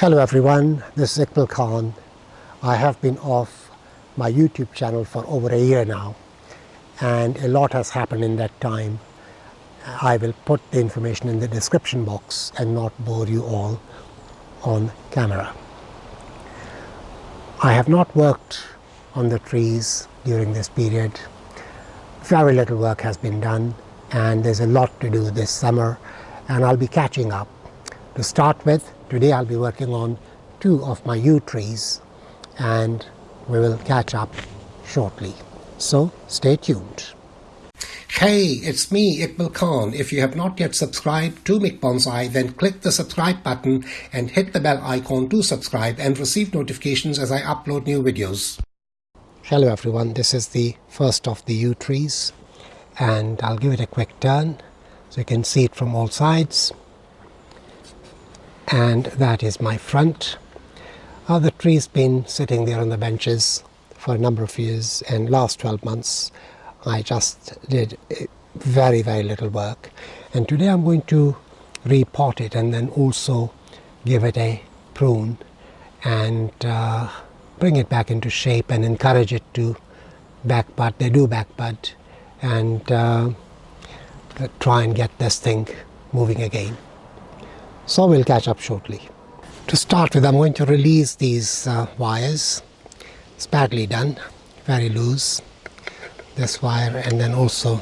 Hello everyone, this is Iqbal Khan. I have been off my YouTube channel for over a year now and a lot has happened in that time. I will put the information in the description box and not bore you all on camera. I have not worked on the trees during this period. Very little work has been done and there's a lot to do this summer and I'll be catching up. To start with, today I'll be working on two of my yew trees and we will catch up shortly. So stay tuned. Hey, it's me, Iqbal Khan. If you have not yet subscribed to Mick Bonsai, then click the subscribe button and hit the bell icon to subscribe and receive notifications as I upload new videos. Hello everyone, this is the first of the yew trees and I'll give it a quick turn so you can see it from all sides and that is my front. The tree's been sitting there on the benches for a number of years and last 12 months I just did very very little work and today I'm going to repot it and then also give it a prune and uh, bring it back into shape and encourage it to back bud. They do back bud and uh, try and get this thing moving again. So we'll catch up shortly. To start with I'm going to release these uh, wires. It's badly done, very loose this wire and then also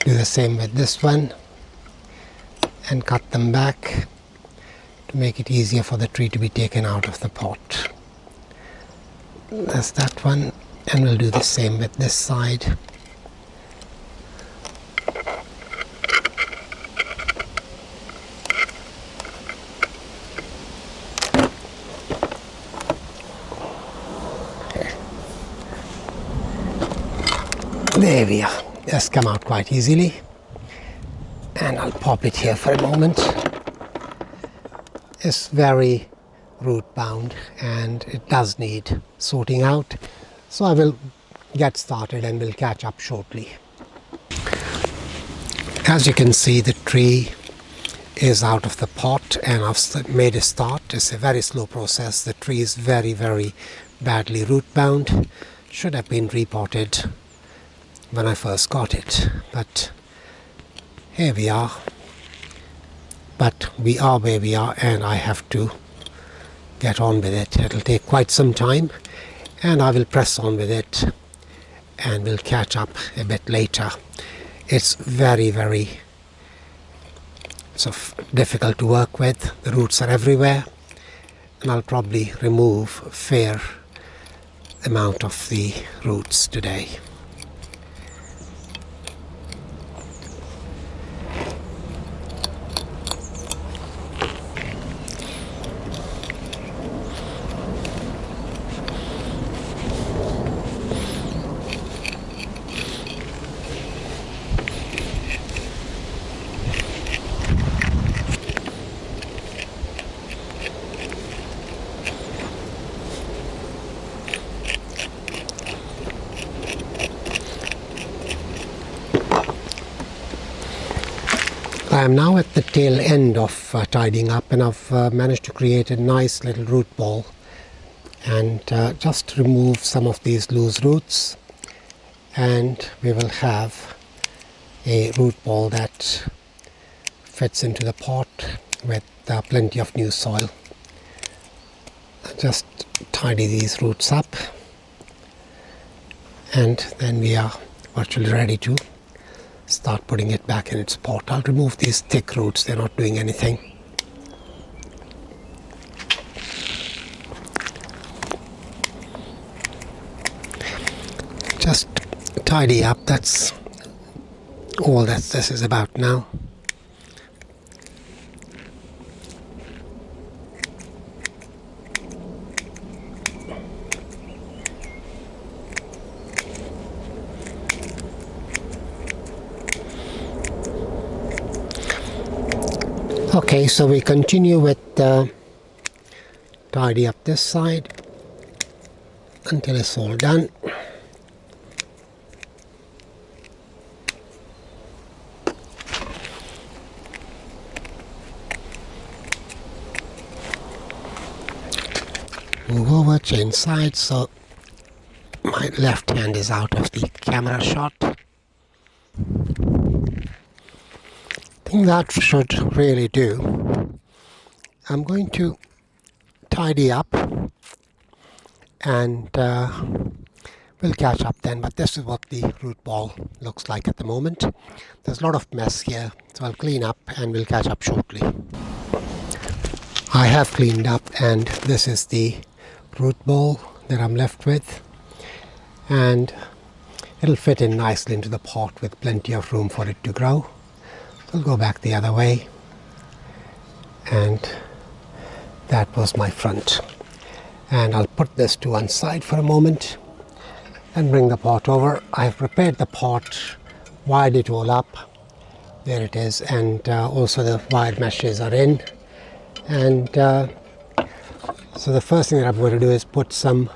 do the same with this one and cut them back to make it easier for the tree to be taken out of the pot. That's that one and we'll do the same with this side. There we are. Just come out quite easily. And I'll pop it here for a moment. It's very root bound and it does need sorting out. So I will get started and we'll catch up shortly. As you can see the tree is out of the pot and I've made a start. It's a very slow process. The tree is very very badly root bound. Should have been repotted when I first got it but here we are. But we are where we are and I have to get on with it. It'll take quite some time and I will press on with it and we'll catch up a bit later. It's very very so difficult to work with. The roots are everywhere and I'll probably remove a fair amount of the roots today I am now at the tail end of uh, tidying up and I've uh, managed to create a nice little root ball and uh, just remove some of these loose roots and we will have a root ball that fits into the pot with uh, plenty of new soil. Just tidy these roots up and then we are virtually ready to start putting it back in its pot. I'll remove these thick roots, they're not doing anything. Just tidy up, that's all that this is about now. Okay so we continue with uh, tidy up this side until it's all done move over, change sides so my left hand is out of the camera shot. I think that should really do. I'm going to tidy up and uh, we'll catch up then but this is what the root ball looks like at the moment there's a lot of mess here so I'll clean up and we'll catch up shortly I have cleaned up and this is the root ball that I'm left with and it'll fit in nicely into the pot with plenty of room for it to grow. I'll go back the other way. And that was my front. And I'll put this to one side for a moment and bring the pot over. I've prepared the pot, wired it all up, there it is. And uh, also the wired meshes are in. And uh, so the first thing that I'm going to do is put some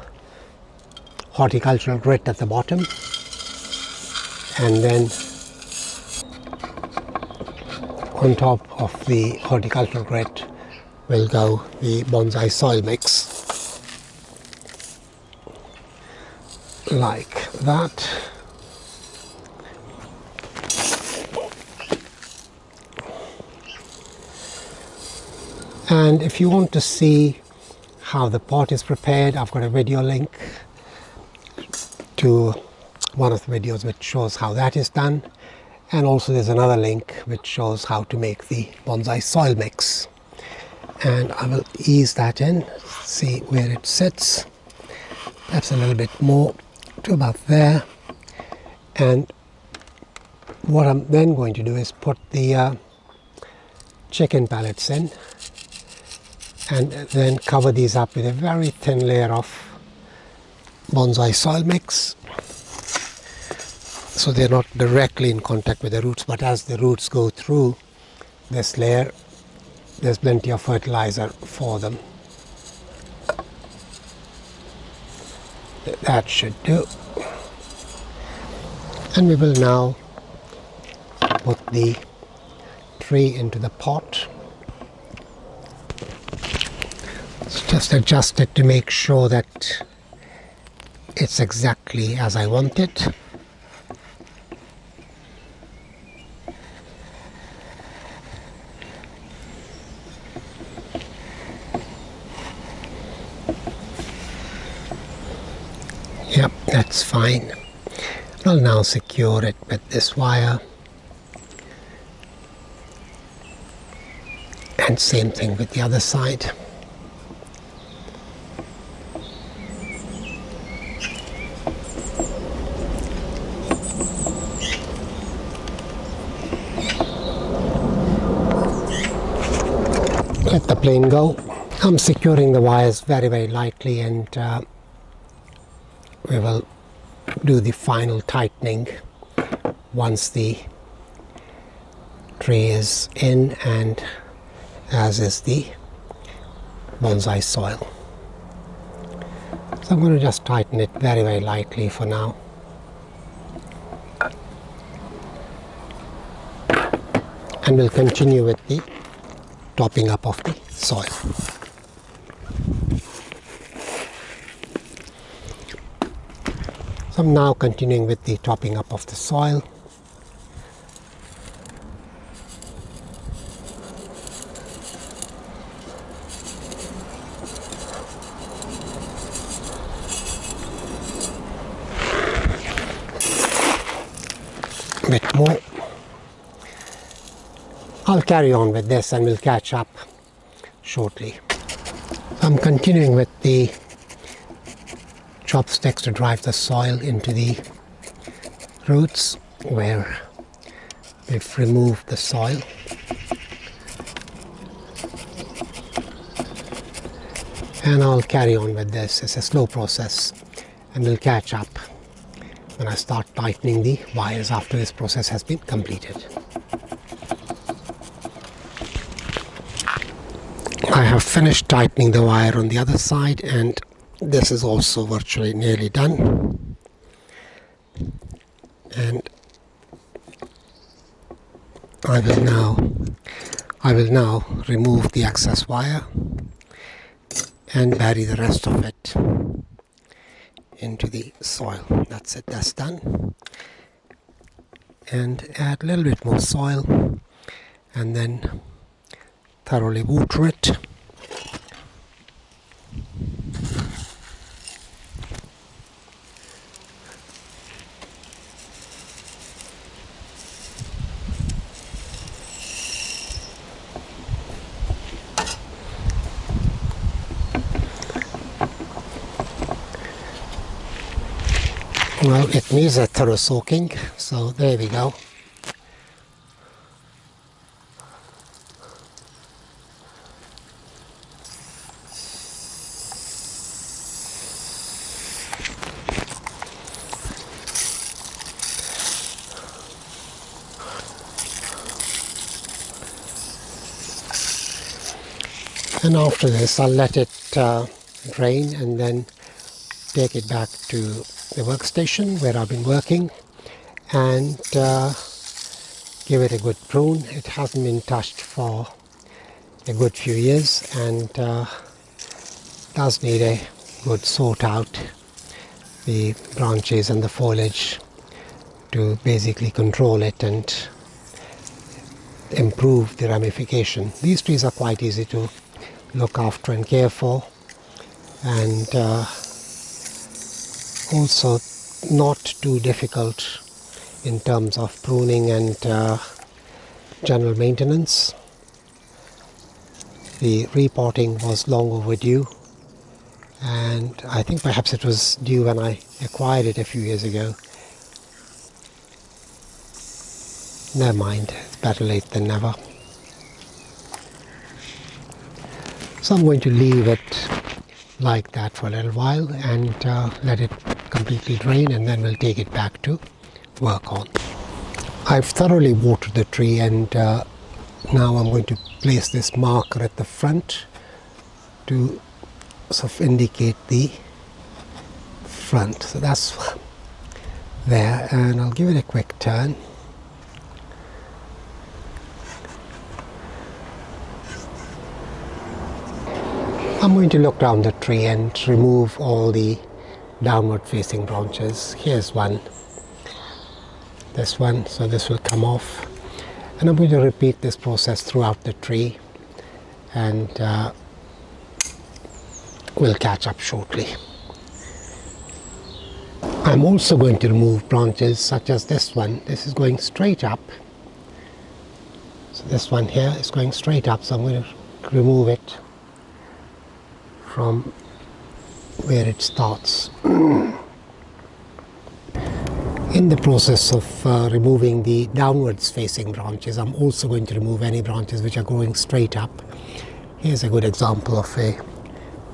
horticultural grit at the bottom. And then on top of the horticultural grit will go the bonsai soil mix. Like that. And if you want to see how the pot is prepared I've got a video link to one of the videos which shows how that is done and also there's another link which shows how to make the bonsai soil mix. And I will ease that in see where it sits. Perhaps a little bit more to about there. And what I'm then going to do is put the uh, chicken pellets in and then cover these up with a very thin layer of bonsai soil mix so they're not directly in contact with the roots but as the roots go through this layer there's plenty of fertilizer for them. That should do. And we will now put the tree into the pot. Just adjust it to make sure that it's exactly as I want it. Yep, that's fine. I'll now secure it with this wire. And same thing with the other side. let the plane go. I'm securing the wires very very lightly and uh, we will do the final tightening once the tree is in and as is the bonsai soil. So I'm going to just tighten it very very lightly for now. And we'll continue with the topping up of the soil. I'm now continuing with the topping up of the soil. A bit more I'll carry on with this and we'll catch up shortly. I'm continuing with the chopsticks to drive the soil into the roots where we've removed the soil. And I'll carry on with this. It's a slow process and we'll catch up when I start tightening the wires after this process has been completed. I have finished tightening the wire on the other side and this is also virtually nearly done and I will now I will now remove the excess wire and bury the rest of it into the soil. That's it, that's done. And add a little bit more soil and then thoroughly water it. Well, it needs a thorough soaking, so there we go. And after this, I'll let it uh, drain and then take it back to the workstation where I've been working and uh, give it a good prune. It hasn't been touched for a good few years and uh, does need a good sort out the branches and the foliage to basically control it and improve the ramification. These trees are quite easy to look after and care for and uh, also not too difficult in terms of pruning and uh, general maintenance. The repotting was long overdue and I think perhaps it was due when I acquired it a few years ago. Never mind, it's better late than never. So I'm going to leave it like that for a little while and uh, let it completely drain and then we'll take it back to work on. I've thoroughly watered the tree and uh, now I'm going to place this marker at the front to sort of indicate the front. So that's there and I'll give it a quick turn. I'm going to look down the tree and remove all the downward facing branches. Here's one, this one, so this will come off. And I'm going to repeat this process throughout the tree and uh, we'll catch up shortly. I'm also going to remove branches such as this one. This is going straight up. So this one here is going straight up, so I'm going to remove it from where it starts. In the process of uh, removing the downwards facing branches, I'm also going to remove any branches which are growing straight up. Here's a good example of a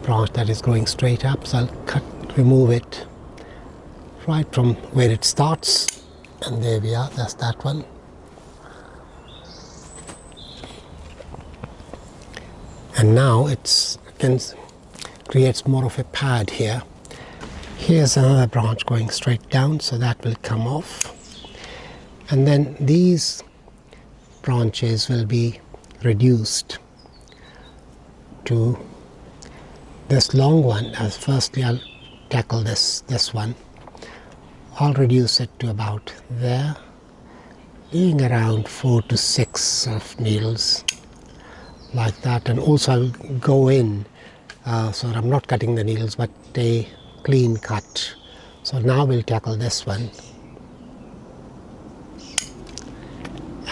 branch that is growing straight up, so I'll cut, remove it right from where it starts, and there we are, that's that one. And now it's, can creates more of a pad here. Here's another branch going straight down, so that will come off. And then these branches will be reduced to this long one. As firstly, I'll tackle this this one. I'll reduce it to about there, leaving around four to six of needles like that. And also I'll go in uh, so I'm not cutting the needles but a clean cut. So now we'll tackle this one.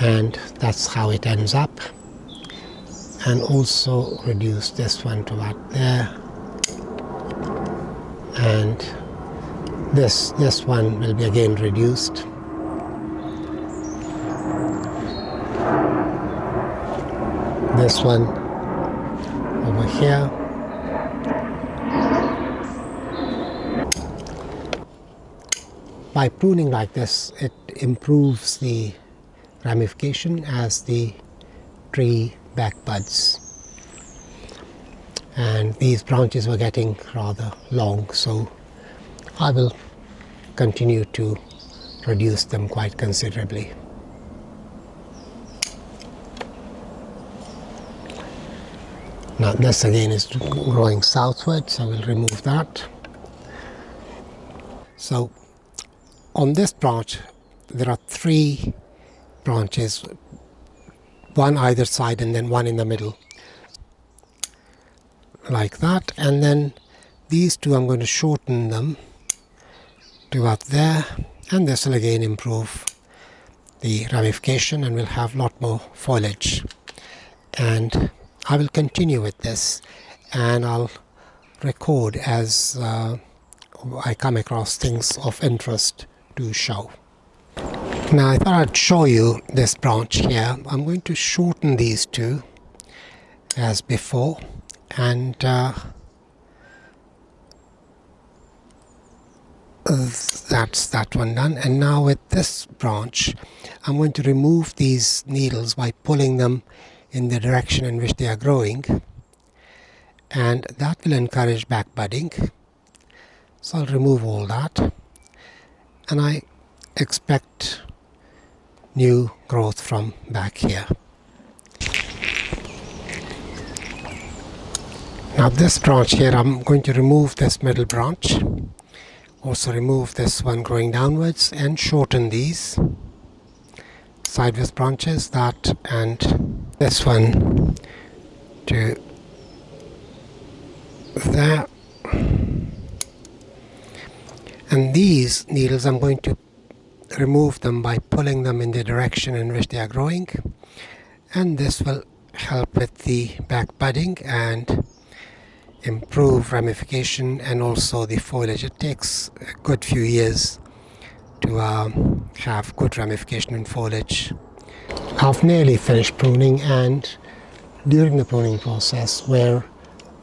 And that's how it ends up. And also reduce this one to about there. And this this one will be again reduced. This one over here By pruning like this, it improves the ramification as the tree back buds. And these branches were getting rather long, so I will continue to reduce them quite considerably. Now this again is growing southward, so we'll remove that. So on this branch, there are three branches, one either side and then one in the middle, like that. And then these two, I'm going to shorten them to about there, and this will again improve the ramification and we'll have a lot more foliage. And I will continue with this and I'll record as uh, I come across things of interest to show. Now I thought I'd show you this branch here. I'm going to shorten these two as before and uh, that's that one done and now with this branch I'm going to remove these needles by pulling them in the direction in which they are growing and that will encourage back budding so I'll remove all that and I expect new growth from back here. Now this branch here I'm going to remove this middle branch also remove this one growing downwards and shorten these sideways branches that and this one to there and these needles I'm going to remove them by pulling them in the direction in which they are growing and this will help with the back budding and improve ramification and also the foliage it takes a good few years to um, have good ramification in foliage. I've nearly finished pruning and during the pruning process where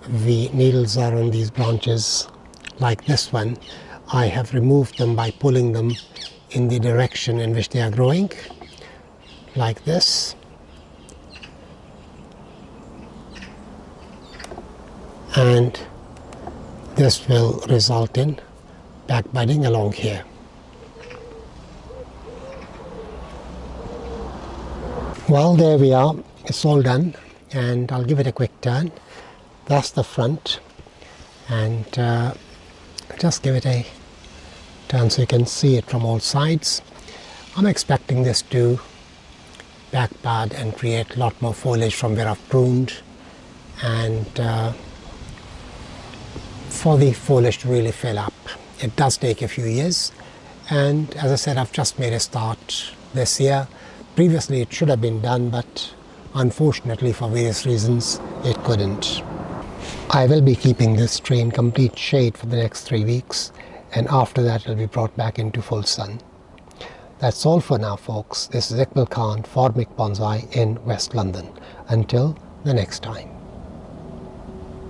the needles are on these branches like this one I have removed them by pulling them in the direction in which they are growing like this and this will result in back budding along here. Well, there we are. It's all done, and I'll give it a quick turn. That's the front, and uh, just give it a turn so you can see it from all sides. I'm expecting this to back bud and create a lot more foliage from where I've pruned, and uh, for the foliage to really fill up. It does take a few years, and as I said, I've just made a start this year Previously it should have been done, but unfortunately for various reasons it couldn't. I will be keeping this tree in complete shade for the next three weeks and after that it will be brought back into full sun. That's all for now folks. This is Iqbal Khan for Mick Bonsai in West London. Until the next time.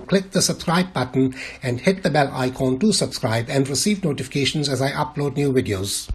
Click the subscribe button and hit the bell icon to subscribe and receive notifications as I upload new videos.